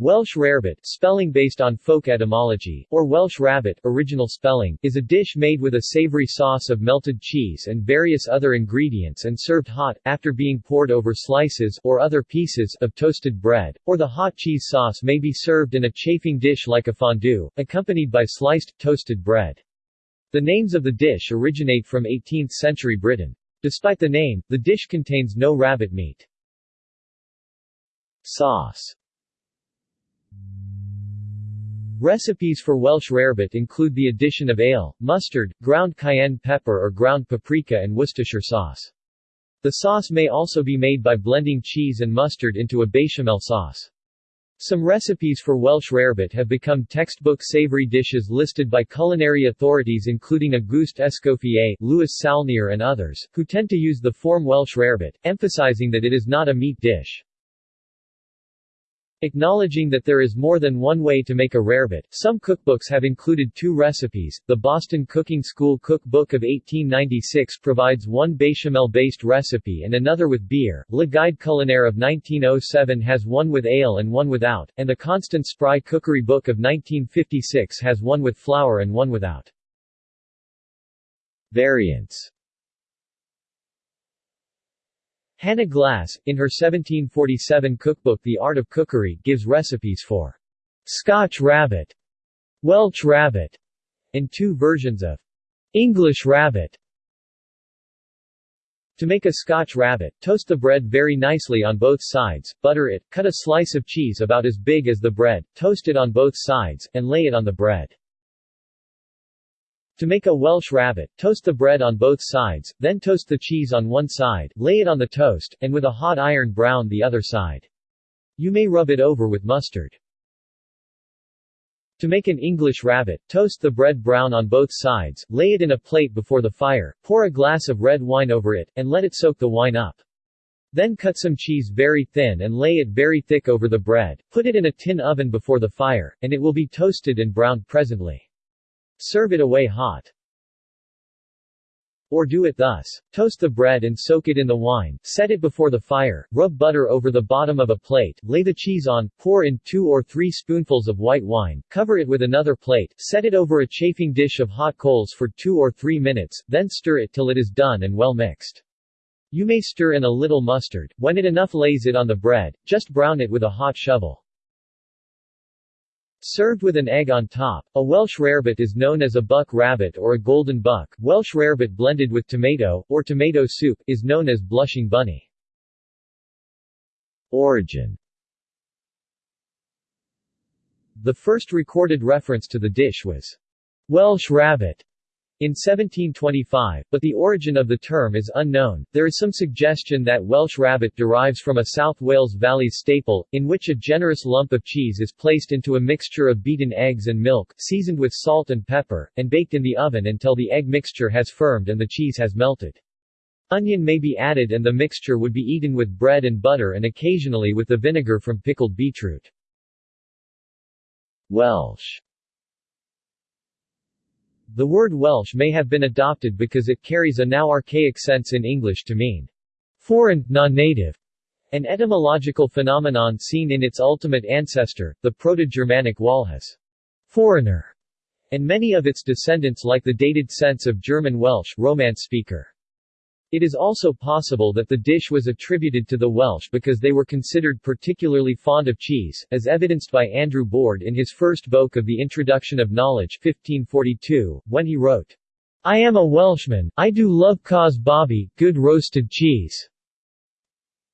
Welsh rarebit spelling based on folk etymology, or Welsh rabbit original spelling, is a dish made with a savory sauce of melted cheese and various other ingredients and served hot, after being poured over slices or other pieces of toasted bread, or the hot cheese sauce may be served in a chafing dish like a fondue, accompanied by sliced, toasted bread. The names of the dish originate from 18th-century Britain. Despite the name, the dish contains no rabbit meat. Sauce Recipes for Welsh rarebit include the addition of ale, mustard, ground cayenne pepper or ground paprika and Worcestershire sauce. The sauce may also be made by blending cheese and mustard into a bechamel sauce. Some recipes for Welsh rarebit have become textbook savory dishes listed by culinary authorities including Auguste Escoffier, Louis Saulnier and others, who tend to use the form Welsh rarebit, emphasizing that it is not a meat dish. Acknowledging that there is more than one way to make a rarebit, some cookbooks have included two recipes. The Boston Cooking School Cookbook of 1896 provides one bechamel-based recipe and another with beer. Le Guide Culinaire of 1907 has one with ale and one without, and the Constance Spry Cookery Book of 1956 has one with flour and one without. Variants Hannah Glasse, in her 1747 cookbook The Art of Cookery, gives recipes for Scotch rabbit, Welsh rabbit, and two versions of English rabbit. To make a Scotch rabbit, toast the bread very nicely on both sides, butter it, cut a slice of cheese about as big as the bread, toast it on both sides, and lay it on the bread. To make a Welsh rabbit, toast the bread on both sides, then toast the cheese on one side, lay it on the toast, and with a hot iron brown the other side. You may rub it over with mustard. To make an English rabbit, toast the bread brown on both sides, lay it in a plate before the fire, pour a glass of red wine over it, and let it soak the wine up. Then cut some cheese very thin and lay it very thick over the bread, put it in a tin oven before the fire, and it will be toasted and browned presently. Serve it away hot. Or do it thus. Toast the bread and soak it in the wine, set it before the fire, rub butter over the bottom of a plate, lay the cheese on, pour in two or three spoonfuls of white wine, cover it with another plate, set it over a chafing dish of hot coals for two or three minutes, then stir it till it is done and well mixed. You may stir in a little mustard, when it enough lays it on the bread, just brown it with a hot shovel. Served with an egg on top, a Welsh rarebit is known as a buck rabbit or a golden buck. Welsh rarebit blended with tomato, or tomato soup, is known as blushing bunny. Origin The first recorded reference to the dish was Welsh rabbit in 1725, but the origin of the term is unknown. There is some suggestion that Welsh rabbit derives from a South Wales Valley staple, in which a generous lump of cheese is placed into a mixture of beaten eggs and milk, seasoned with salt and pepper, and baked in the oven until the egg mixture has firmed and the cheese has melted. Onion may be added and the mixture would be eaten with bread and butter and occasionally with the vinegar from pickled beetroot. Welsh the word Welsh may have been adopted because it carries a now archaic sense in English to mean foreign, non-native, an etymological phenomenon seen in its ultimate ancestor, the Proto-Germanic Walhaz, foreigner, and many of its descendants like the dated sense of German Welsh, Romance speaker. It is also possible that the dish was attributed to the Welsh because they were considered particularly fond of cheese, as evidenced by Andrew Boorde in his first book of the Introduction of Knowledge 1542, when he wrote, I am a Welshman, I do love cause bobby, good roasted cheese.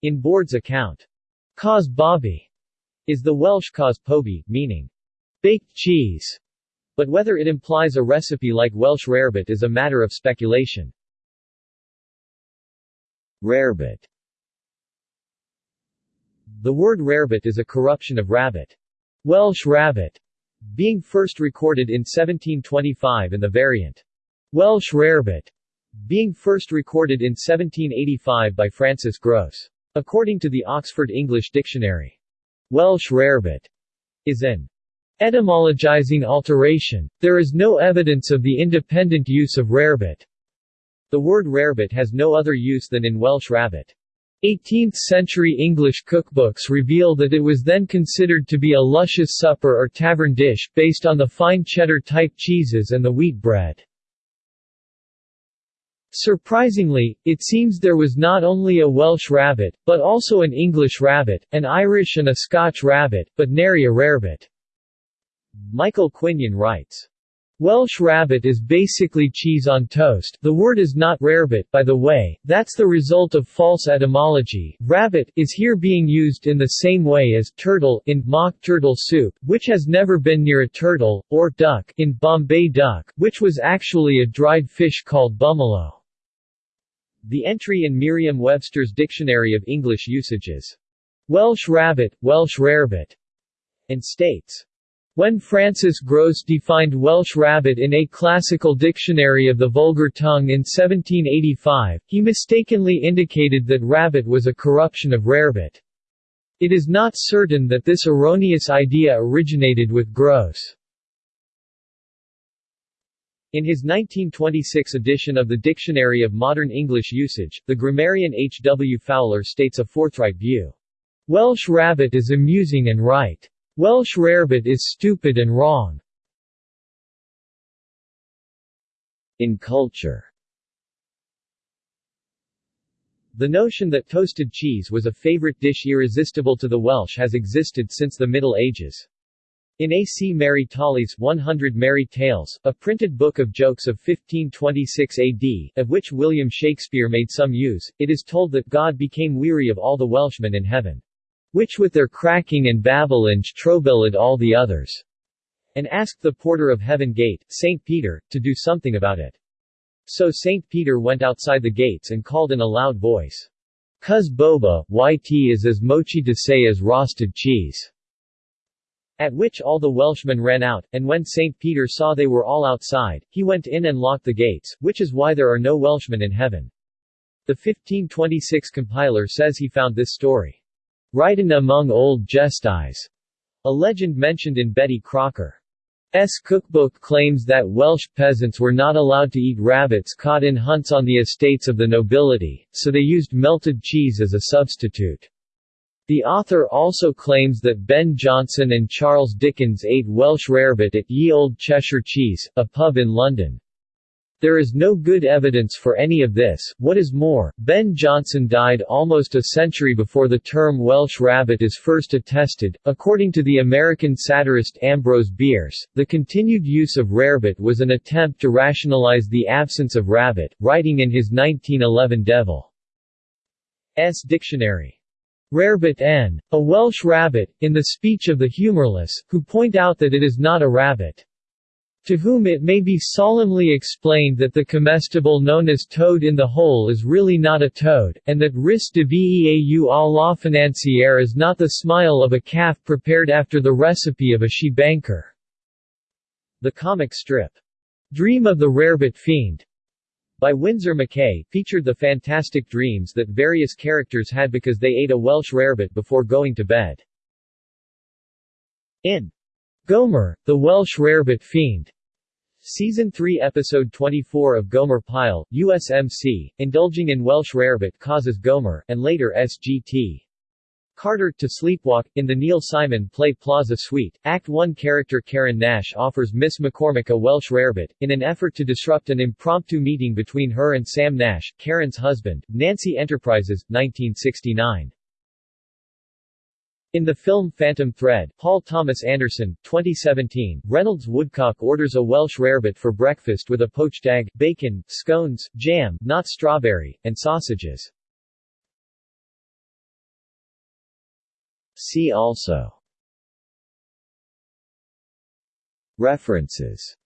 In Boorde's account, cause bobby is the Welsh cause poby, meaning baked cheese, but whether it implies a recipe like Welsh rarebit is a matter of speculation. Rarebit The word rarebit is a corruption of rabbit. Welsh rabbit, being first recorded in 1725 and the variant Welsh rarebit, being first recorded in 1785 by Francis Grose. According to the Oxford English Dictionary, Welsh rarebit is an etymologizing alteration. There is no evidence of the independent use of rarebit. The word rarebit has no other use than in Welsh rabbit. 18th-century English cookbooks reveal that it was then considered to be a luscious supper or tavern dish, based on the fine cheddar-type cheeses and the wheat bread. Surprisingly, it seems there was not only a Welsh rabbit, but also an English rabbit, an Irish and a Scotch rabbit, but nary a rarebit. Michael Quinion writes, Welsh rabbit is basically cheese on toast. The word is not rarebit, by the way, that's the result of false etymology. Rabbit is here being used in the same way as turtle in mock turtle soup, which has never been near a turtle, or duck in Bombay duck, which was actually a dried fish called bummalo. The entry in Merriam-Webster's Dictionary of English Usages. Welsh rabbit, Welsh rarebit, and states when Francis Grose defined Welsh rabbit in a classical dictionary of the vulgar tongue in 1785, he mistakenly indicated that rabbit was a corruption of rarebit. It is not certain that this erroneous idea originated with Grose. In his 1926 edition of the Dictionary of Modern English Usage, the grammarian H. W. Fowler states a forthright view. Welsh rabbit is amusing and right. Welsh rarebit is stupid and wrong. In culture The notion that toasted cheese was a favorite dish irresistible to the Welsh has existed since the Middle Ages. In A. C. Mery Talys 100 Merry Tales, a printed book of jokes of 1526 AD, of which William Shakespeare made some use, it is told that God became weary of all the Welshmen in heaven which with their cracking and babblings troubled all the others, and asked the porter of heaven gate, St. Peter, to do something about it. So St. Peter went outside the gates and called in a loud voice, Cuz boba, yt is as mochi to say as roasted cheese. At which all the Welshmen ran out, and when St. Peter saw they were all outside, he went in and locked the gates, which is why there are no Welshmen in heaven. The 1526 compiler says he found this story Ridin' among old gestis, a legend mentioned in Betty Crocker's cookbook claims that Welsh peasants were not allowed to eat rabbits caught in hunts on the estates of the nobility, so they used melted cheese as a substitute. The author also claims that Ben Jonson and Charles Dickens ate Welsh rarebit at Ye Olde Cheshire Cheese, a pub in London. There is no good evidence for any of this. What is more, Ben Jonson died almost a century before the term Welsh rabbit is first attested. According to the American satirist Ambrose Bierce, the continued use of rarebit was an attempt to rationalize the absence of rabbit, writing in his 1911 Devil's Dictionary. Rarebit n. A Welsh rabbit, in the speech of the humorless, who point out that it is not a rabbit to whom it may be solemnly explained that the comestible known as toad in the hole is really not a toad, and that ris de veau à la financière is not the smile of a calf prepared after the recipe of a she-banker. The comic strip, Dream of the Rarebit Fiend, by Winsor McCay, featured the fantastic dreams that various characters had because they ate a Welsh rarebit before going to bed. In Gomer, the Welsh Rarebit Fiend. Season 3 Episode 24 of Gomer Pyle, USMC, indulging in Welsh rarebit causes Gomer, and later SGT. Carter to sleepwalk. In the Neil Simon play Plaza Suite, Act 1 character Karen Nash offers Miss McCormick a Welsh rarebit, in an effort to disrupt an impromptu meeting between her and Sam Nash, Karen's husband, Nancy Enterprises, 1969. In the film Phantom Thread, Paul Thomas Anderson, 2017, Reynolds Woodcock orders a Welsh rarebit for breakfast with a poached egg, bacon, scones, jam, not strawberry, and sausages. See also References